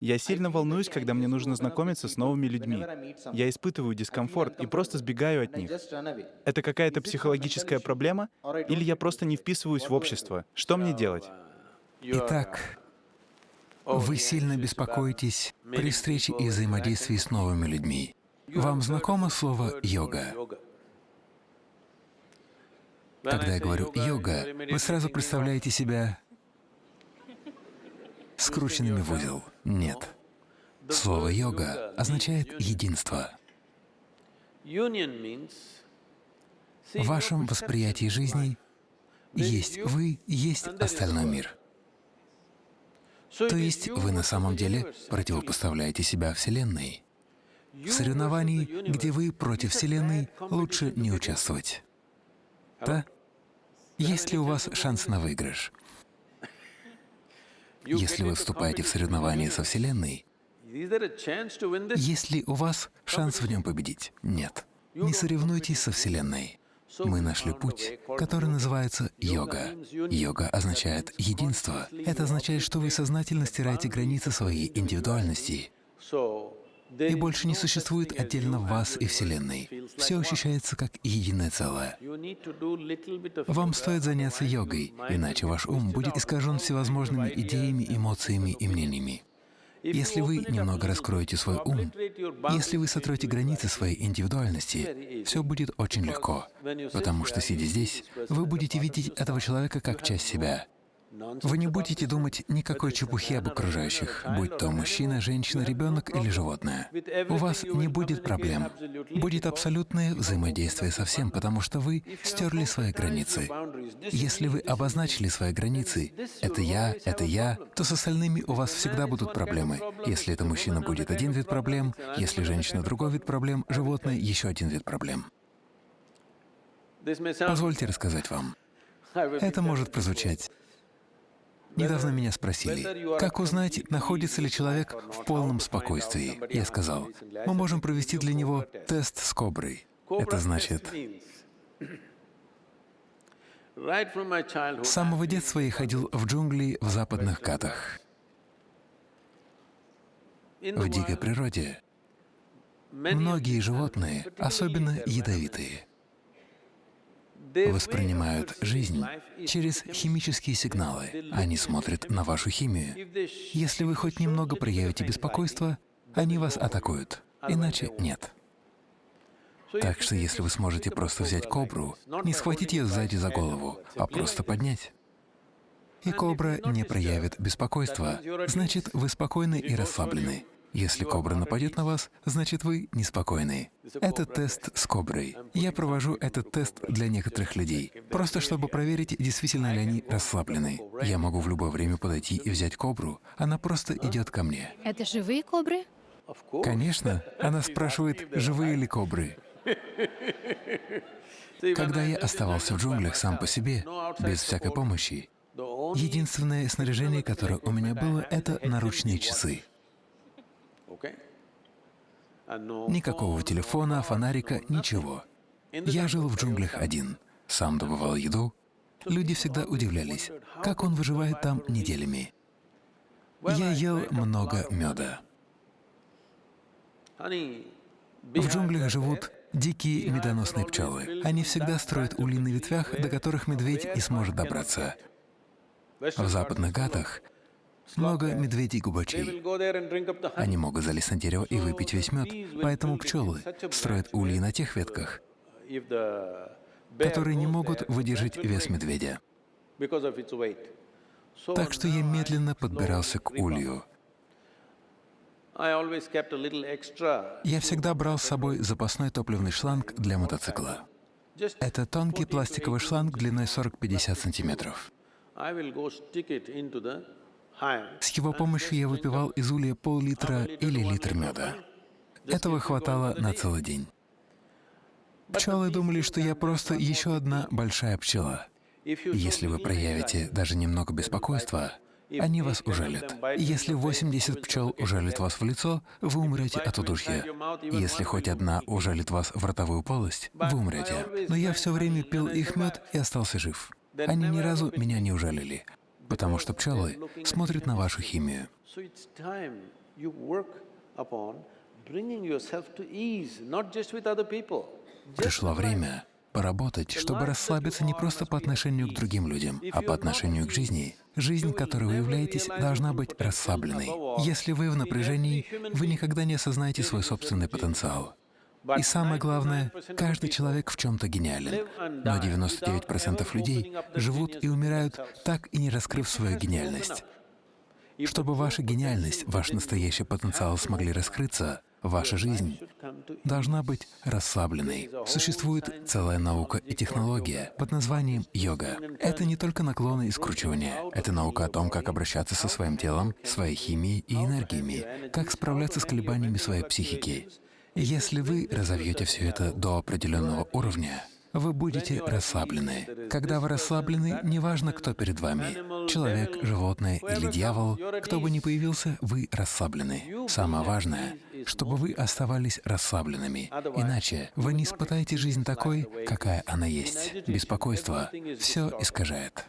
Я сильно волнуюсь, когда мне нужно знакомиться с новыми людьми. Я испытываю дискомфорт и просто сбегаю от них. Это какая-то психологическая проблема? Или я просто не вписываюсь в общество? Что мне делать? Итак, вы сильно беспокоитесь при встрече и взаимодействии с новыми людьми. Вам знакомо слово «йога»? Когда я говорю «йога», вы сразу представляете себя скрученными в узел. Нет. Слово «йога» означает «единство». В вашем восприятии жизни есть вы, есть остальной мир. То есть вы на самом деле противопоставляете себя Вселенной. В соревновании, где вы против Вселенной, лучше не участвовать. Да? Есть ли у вас шанс на выигрыш? Если вы вступаете в соревнование со Вселенной, есть ли у вас шанс в нем победить? Нет. Не соревнуйтесь со Вселенной. Мы нашли путь, который называется йога. Йога означает единство. Это означает, что вы сознательно стираете границы своей индивидуальности. И больше не существует отдельно вас и Вселенной. Все ощущается как единое целое. Вам стоит заняться йогой, иначе ваш ум будет искажен всевозможными идеями, эмоциями и мнениями. Если вы немного раскроете свой ум, если вы сотроете границы своей индивидуальности, все будет очень легко, потому что, сидя здесь, вы будете видеть этого человека как часть себя. Вы не будете думать никакой чепухи об окружающих, будь то мужчина, женщина, ребенок или животное. У вас не будет проблем. Будет абсолютное взаимодействие со всем, потому что вы стерли свои границы. Если вы обозначили свои границы — это я, это я, то с остальными у вас всегда будут проблемы. Если это мужчина, будет один вид проблем, если женщина — другой вид проблем, животное — еще один вид проблем. Позвольте рассказать вам. Это может прозвучать Недавно меня спросили, как узнать, находится ли человек в полном спокойствии. Я сказал, мы можем провести для него тест с коброй. Это значит, с самого детства я ходил в джунгли в западных Катах. В дикой природе многие животные, особенно ядовитые, воспринимают жизнь через химические сигналы. Они смотрят на вашу химию. Если вы хоть немного проявите беспокойство, они вас атакуют, иначе нет. Так что если вы сможете просто взять кобру, не схватить ее сзади за голову, а просто поднять, и кобра не проявит беспокойства, значит, вы спокойны и расслаблены. Если кобра нападет на вас, значит вы неспокойны. Это тест с коброй. Я провожу этот тест для некоторых людей, просто чтобы проверить, действительно ли они расслаблены. Я могу в любое время подойти и взять кобру, она просто идет ко мне. Это живые кобры? Конечно. Она спрашивает, живые ли кобры. Когда я оставался в джунглях сам по себе, без всякой помощи, единственное снаряжение, которое у меня было, — это наручные часы. Никакого телефона, фонарика, ничего. Я жил в джунглях один, сам добывал еду. Люди всегда удивлялись, как он выживает там неделями. Я ел много меда. В джунглях живут дикие медоносные пчелы. Они всегда строят ульи на ветвях, до которых медведь не сможет добраться. В западных гатах много медведей-губачей. Они могут залезть на дерево и выпить весь мед, поэтому пчелы строят ульи на тех ветках, которые не могут выдержать вес медведя. Так что я медленно подбирался к улью. Я всегда брал с собой запасной топливный шланг для мотоцикла. Это тонкий пластиковый шланг длиной 40-50 сантиметров. С его помощью я выпивал из улья пол-литра или литр меда. Этого хватало на целый день. Пчелы думали, что я просто еще одна большая пчела. Если вы проявите даже немного беспокойства, они вас ужалят. Если 80 пчел ужалят вас в лицо, вы умрете от удушья. Если хоть одна ужалит вас в ротовую полость, вы умрете. Но я все время пил их мед и остался жив. Они ни разу меня не ужалили потому что пчелы смотрят на вашу химию. Пришло время поработать, чтобы расслабиться не просто по отношению к другим людям, а по отношению к жизни. Жизнь, которой вы являетесь, должна быть расслабленной. Если вы в напряжении, вы никогда не осознаете свой собственный потенциал. И самое главное, каждый человек в чем-то гениален, но 99% людей живут и умирают, так и не раскрыв свою гениальность. Чтобы ваша гениальность, ваш настоящий потенциал смогли раскрыться, ваша жизнь должна быть расслабленной. Существует целая наука и технология под названием йога. Это не только наклоны и скручивания. Это наука о том, как обращаться со своим телом, своей химией и энергиями, как справляться с колебаниями своей психики. Если вы разовьете все это до определенного уровня, вы будете расслаблены. Когда вы расслаблены, неважно, кто перед вами — человек, животное или дьявол, кто бы ни появился, вы расслаблены. Самое важное — чтобы вы оставались расслабленными. Иначе вы не испытаете жизнь такой, какая она есть. Беспокойство все искажает.